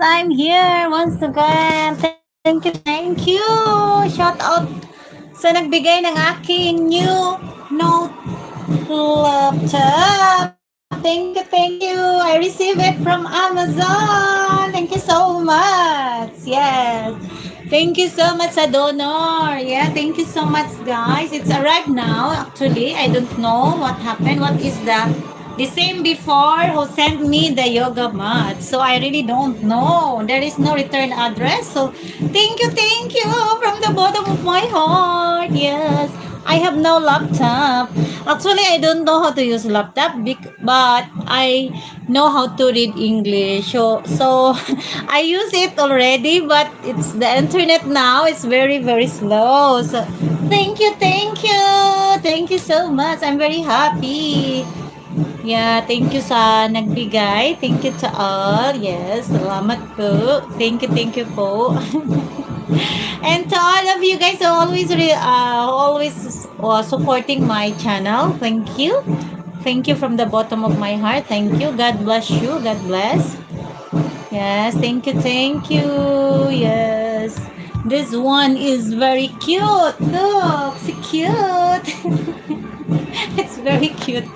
I'm here once again. Thank you, thank you. Shout out sa nagbigay ng aking new note laptop. Thank you, thank you. I received it from Amazon. Thank you so much. Yes. Thank you so much sa donor. Yeah, thank you so much guys. It's arrived now actually. I don't know what happened. What is that? The same before who sent me the yoga mat. So I really don't know. There is no return address. So thank you, thank you from the bottom of my heart. Yes. I have no laptop. Actually, I don't know how to use laptop, but I know how to read English. So, so I use it already, but it's the internet now. It's very, very slow. So, thank you, thank you, thank you so much. I'm very happy. Yeah, thank you sa nagbigay. Thank you to all. Yes, salamat po. Thank you, thank you po. and to all of you guys who always uh, always uh, supporting my channel. Thank you. Thank you from the bottom of my heart. Thank you. God bless you. God bless. Yes, thank you, thank you. Yes. This one is very cute. Look, so cute. it's very cute.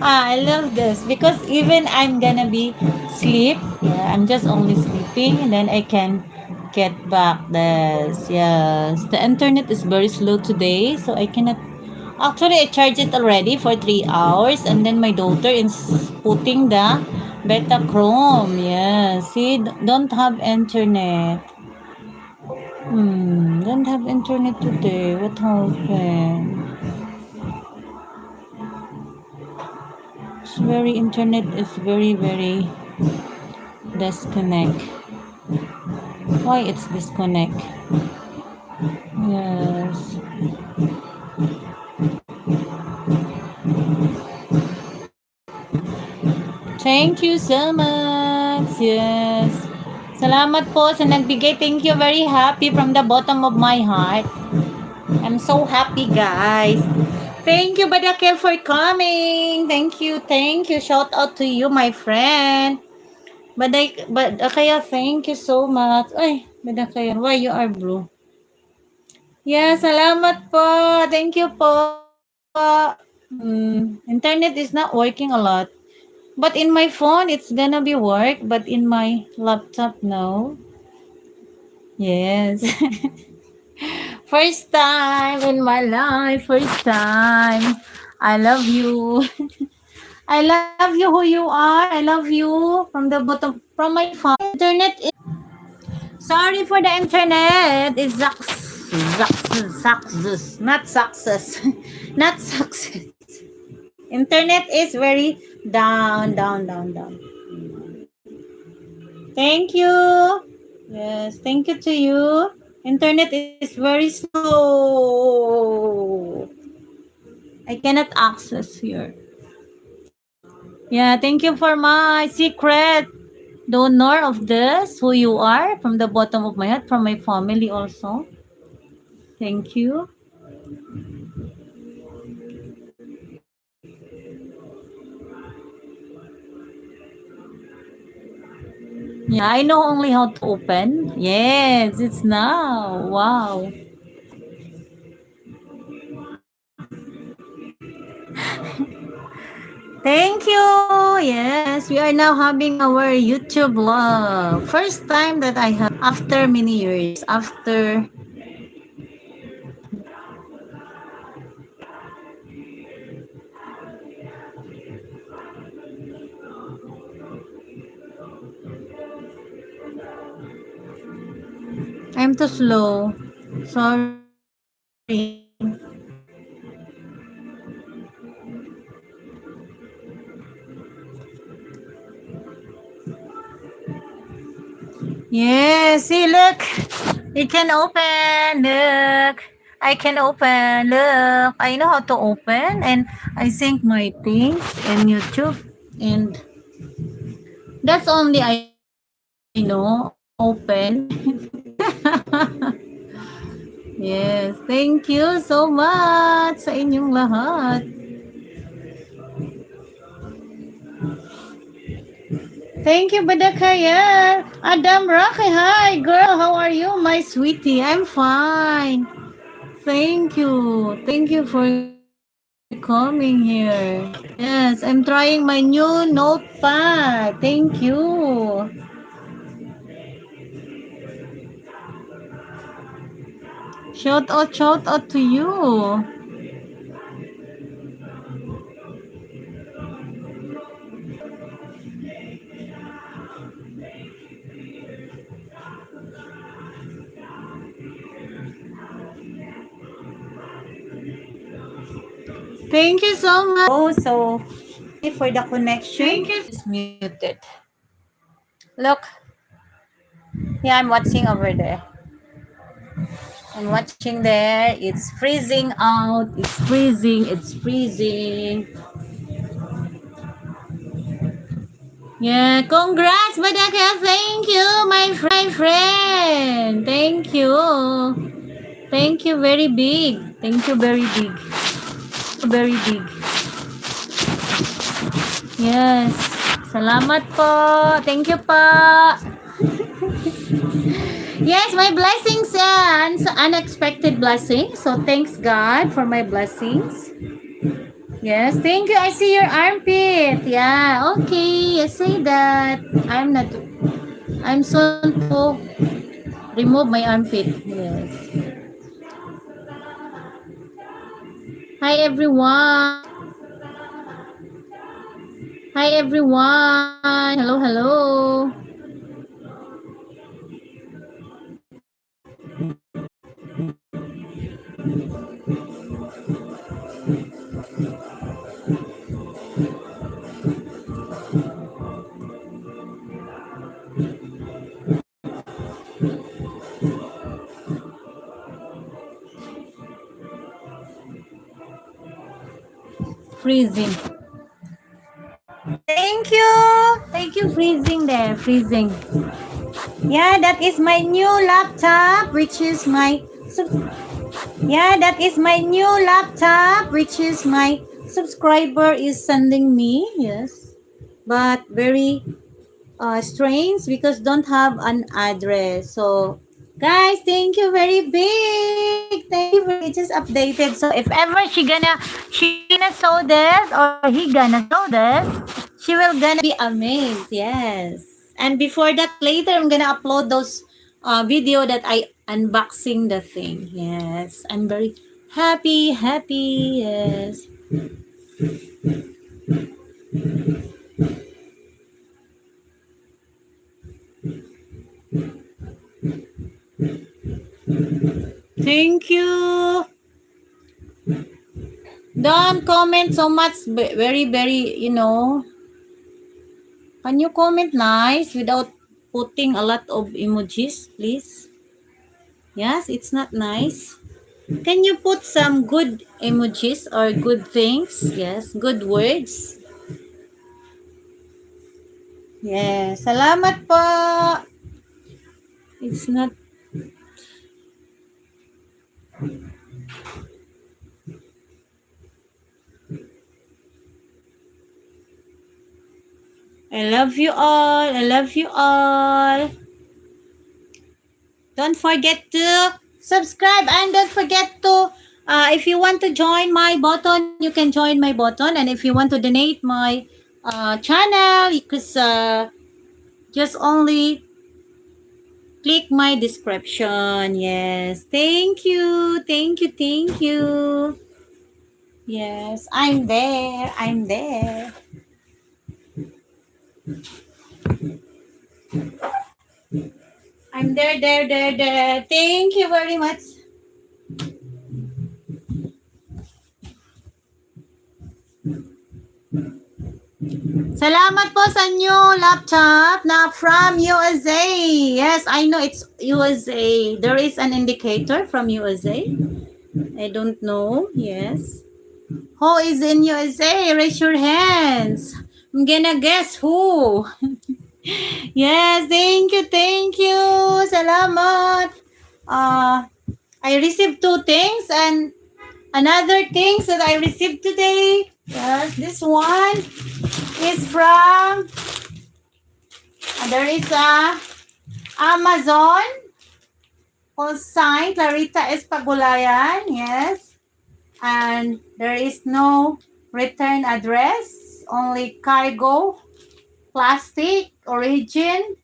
Ah, I love this because even I'm gonna be sleep. Yeah, I'm just only sleeping and then I can get back this. Yes, the internet is very slow today, so I cannot. Actually, I charged it already for three hours, and then my daughter is putting the beta chrome. Yeah, see, don't have internet. Hmm, don't have internet today. What happened? Very internet is very very disconnect. Why it's disconnect? Yes. Thank you so much. Yes. Salamat po sa nagbigay. Thank you. Very happy from the bottom of my heart. I'm so happy guys Thank you, Badakel, for coming. Thank you, thank you. Shout out to you, my friend. Baday, Badakaya, thank you so much. Ay, Badakaya, why you are blue? Yeah, salamat po. Thank you po. Hmm, internet is not working a lot. But in my phone, it's gonna be work. But in my laptop, no. Yes. First time in my life, first time. I love you. I love you who you are. I love you from the bottom from my phone. Internet is sorry for the internet. It's success, success, not success, not success. Internet is very down, down, down, down. Thank you. Yes, thank you to you. Internet is very slow. I cannot access here. Yeah, thank you for my secret donor of this, who you are, from the bottom of my heart, from my family also. Thank you. Yeah, I know only how to open. Yes, it's now. Wow. Thank you. Yes, we are now having our YouTube vlog. First time that I have after many years. After too slow. Sorry. Yes, see, look. It can open. Look. I can open. Look. I know how to open. And I sync my things in YouTube. And that's only I know. Open. yes. Thank you so much sa inyong lahat. Thank you, Badakaya. Adam Rocky, hi, girl. How are you, my sweetie? I'm fine. Thank you. Thank you for coming here. Yes, I'm trying my new notepad. Thank you. Shout out, shout out to you. Thank you so much. Oh, so for the connection. Thank you. It's muted. Look. Yeah, I'm watching over there. I'm watching there. It's freezing out. It's freezing. It's freezing. Yeah, congrats, Badaka. Thank you, my friend. Thank you. Thank you very big. Thank you very big very big. Yes. Salamat po. Thank you po. yes, my blessings uh, and unexpected blessings. So thanks God for my blessings. Yes, thank you. I see your armpit. Yeah, okay. I say that. I'm not. I'm so to remove my armpit. Yes. Hi everyone. Hi everyone. Hello, hello. Freezing. Thank you. Thank you, freezing there, freezing. Yeah, that is my new laptop, which is my... Yeah, that is my new laptop, which is my subscriber is sending me. Yes. But very uh, strange because don't have an address. So Guys, thank you very big. Thank you very just updated. So if ever she gonna she gonna show this or he gonna show this, she will gonna be amazed. Yes. And before that, later I'm gonna upload those uh, video that I unboxing the thing. Yes. I'm very happy, happy. Yes. Thank you. Don't comment so much, very, very, you know. Can you comment nice without putting a lot of emojis, please? Yes, it's not nice. Can you put some good emojis or good things? Yes, good words. Yes, salamat po. It's not I love you all. I love you all. Don't forget to subscribe and don't forget to, uh, if you want to join my button, you can join my button. And if you want to donate my uh, channel, because uh, just only click my description. Yes. Thank you. Thank you. Thank you. Yes, I'm there. I'm there. I'm there, there, there, there. Thank you very much. Salamat po sa new laptop na from USA. Yes, I know it's USA. There is an indicator from USA. I don't know. Yes. Who is in USA? Raise your hands. I'm gonna guess who. yes, thank you, thank you. Salamat. Uh, I received two things and another things that I received today. Yes, this one is from And there is a Amazon who's signed Clarita Espagulayan. Yes. And there is no return address, only cargo, plastic, origin,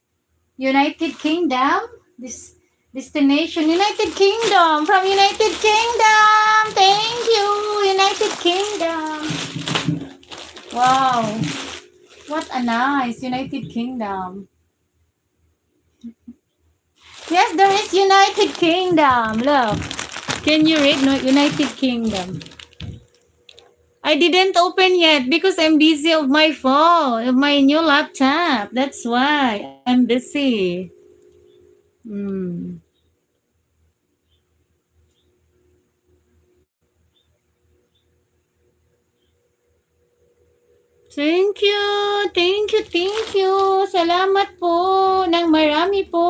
United Kingdom. This destination, United Kingdom, from United Kingdom. Thank you, United Kingdom. Wow. What a nice United Kingdom. Yes, there is United Kingdom. Look. Can you read no United Kingdom? I didn't open yet because I'm busy of my phone, of my new laptop. That's why I'm busy. Hmm. Thank you, thank you, thank you. Salamat po ng marami po.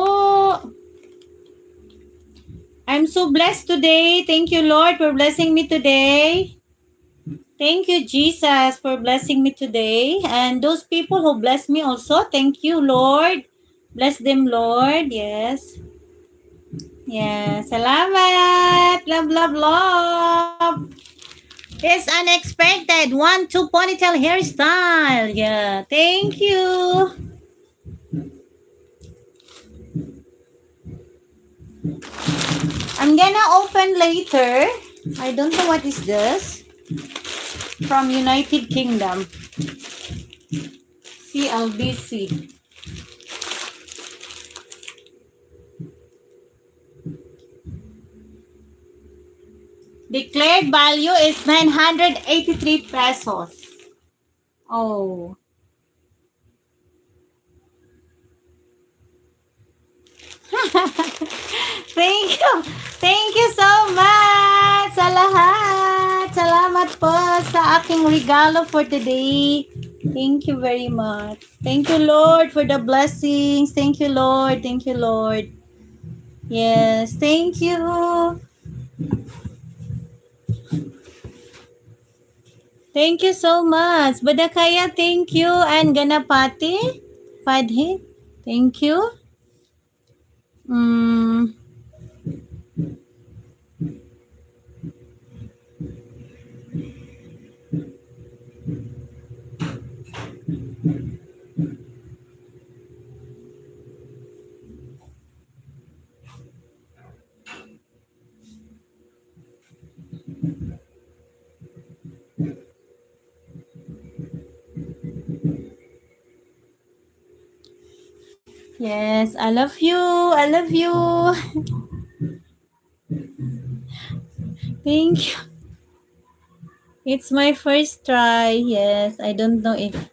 I'm so blessed today. Thank you, Lord, for blessing me today. Thank you, Jesus, for blessing me today. And those people who bless me also, thank you, Lord. Bless them, Lord. Yes. Yes. Salamat. Love, love, love. It's unexpected. One, two ponytail hairstyle. Yeah. Thank you. I'm gonna open later. I don't know what is this. From United Kingdom. CLBC. Declared value is 983 pesos. Oh. Thank you. Thank you so much sa lahat. Salamat po sa aking regalo for today. Thank you very much. Thank you, Lord, for the blessings. Thank you, Lord. Thank you, Lord. Yes, thank you. Thank you so much. Badakaya, thank you. And Ganapati, Padhi, thank you. Mm. Yes, I love you. I love you. Thank you. It's my first try. Yes, I don't know if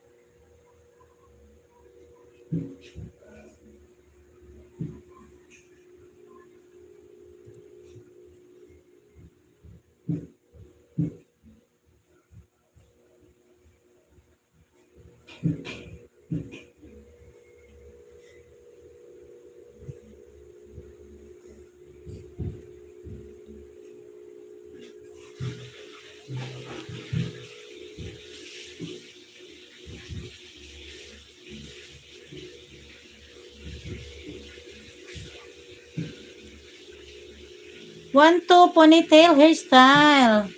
one to ponytail hairstyle.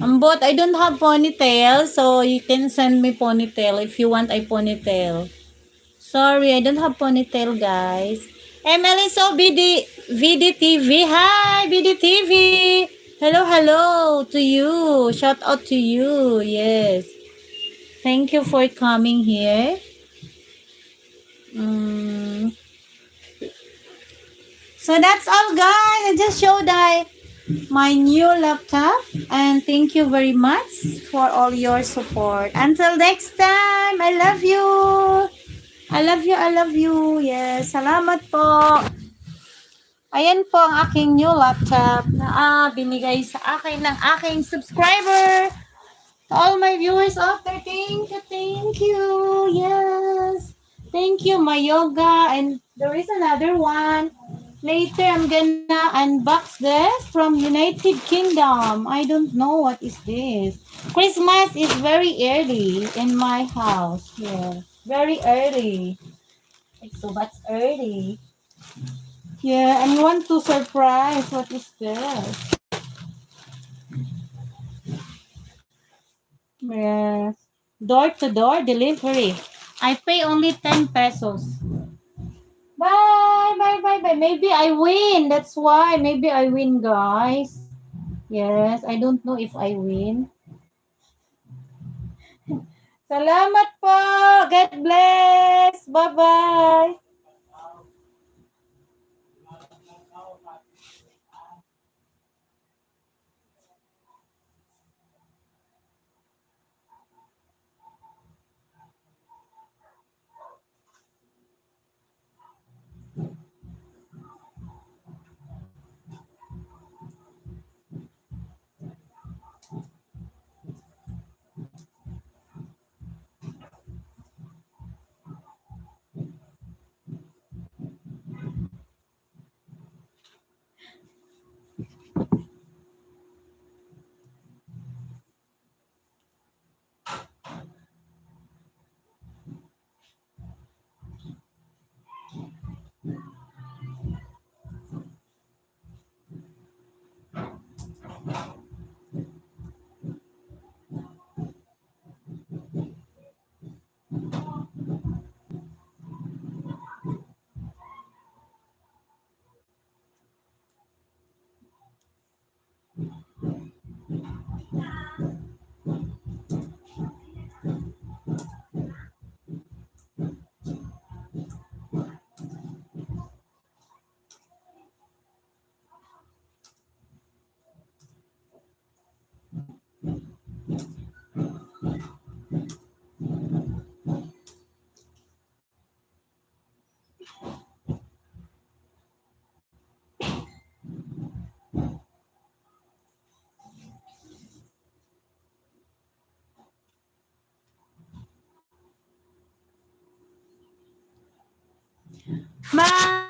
Ambot, I don't have ponytail, so you can send me ponytail if you want a ponytail. Sorry, I don't have ponytail, guys. Emily, so BD, VDTV. Hi, BDTV. Hello, hello to you. Shout out to you. Yes. Thank you for coming here. Mm. So that's all, guys. I just showed I my new laptop and thank you very much for all your support. Until next time, I love you. I love you, I love you. Yes, salamat po. Ayan po ang aking new laptop na ah, binigay sa akin ng aking subscriber. To all my viewers out there, thank you, thank you. Yes. Thank you, my yoga. And there is another one. Later, I'm gonna unbox this from United Kingdom. I don't know what is this. Christmas is very early in my house. Yes, very early. So much early. Yeah, and want to surprise. What is this? Yes. Door to door delivery. I pay only 10 pesos. Bye, bye, bye, bye. Maybe I win. That's why. Maybe I win, guys. Yes, I don't know if I win. Salamat po. God bless. Bye-bye. 妈